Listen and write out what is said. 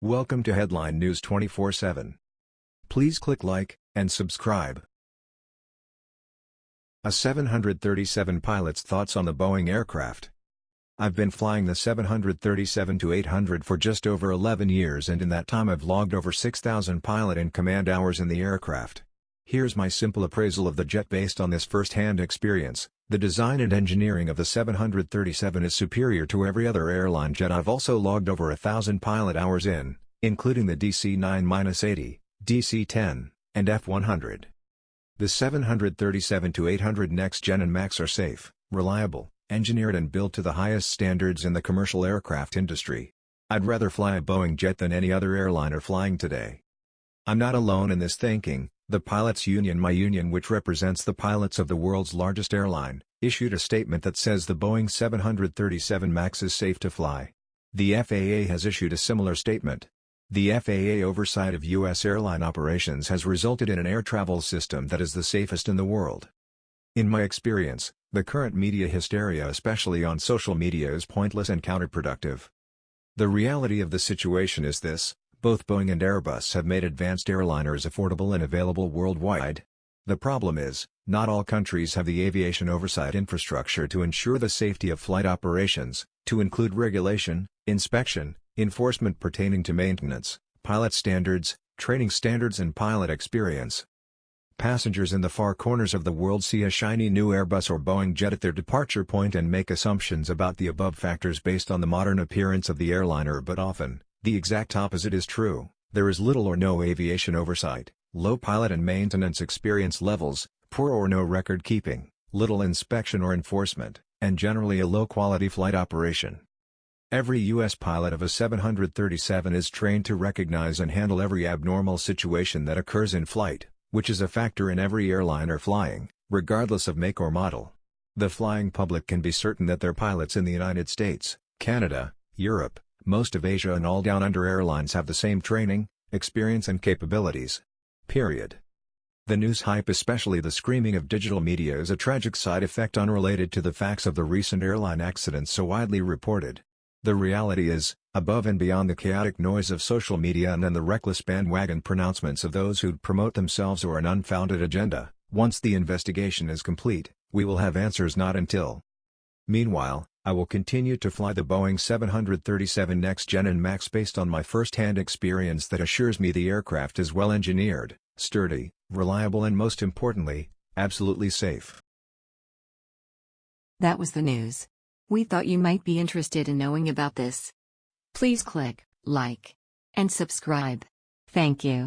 Welcome to Headline News 24/7. Please click like and subscribe. A 737 pilot's thoughts on the Boeing aircraft. I've been flying the 737-800 for just over 11 years and in that time I've logged over 6,000 pilot and command hours in the aircraft. Here's my simple appraisal of the jet based on this first-hand experience. The design and engineering of the 737 is superior to every other airline jet I've also logged over a thousand pilot hours in, including the DC-9-80, DC-10, and F-100. The 737-800 Next Gen and MAX are safe, reliable, engineered and built to the highest standards in the commercial aircraft industry. I'd rather fly a Boeing jet than any other airliner flying today. I'm not alone in this thinking, the pilots union My Union which represents the pilots of the world's largest airline, issued a statement that says the Boeing 737 MAX is safe to fly. The FAA has issued a similar statement. The FAA oversight of U.S. airline operations has resulted in an air travel system that is the safest in the world. In my experience, the current media hysteria especially on social media is pointless and counterproductive. The reality of the situation is this, both Boeing and Airbus have made advanced airliners affordable and available worldwide. The problem is, not all countries have the aviation oversight infrastructure to ensure the safety of flight operations, to include regulation, inspection, enforcement pertaining to maintenance, pilot standards, training standards and pilot experience. Passengers in the far corners of the world see a shiny new Airbus or Boeing jet at their departure point and make assumptions about the above factors based on the modern appearance of the airliner but often, the exact opposite is true, there is little or no aviation oversight, low pilot and maintenance experience levels, poor or no record keeping, little inspection or enforcement, and generally a low-quality flight operation. Every U.S. pilot of a 737 is trained to recognize and handle every abnormal situation that occurs in flight, which is a factor in every airliner flying, regardless of make or model. The flying public can be certain that their pilots in the United States, Canada, Europe, most of Asia and all down under airlines have the same training, experience and capabilities. Period. The news hype especially the screaming of digital media is a tragic side effect unrelated to the facts of the recent airline accidents so widely reported. The reality is, above and beyond the chaotic noise of social media and then the reckless bandwagon pronouncements of those who promote themselves or an unfounded agenda, once the investigation is complete, we will have answers not until. Meanwhile, I will continue to fly the Boeing 737 Next Gen and MAX based on my first-hand experience that assures me the aircraft is well engineered, sturdy, reliable and most importantly, absolutely safe. That was the news. We thought you might be interested in knowing about this. Please click like and subscribe. Thank you.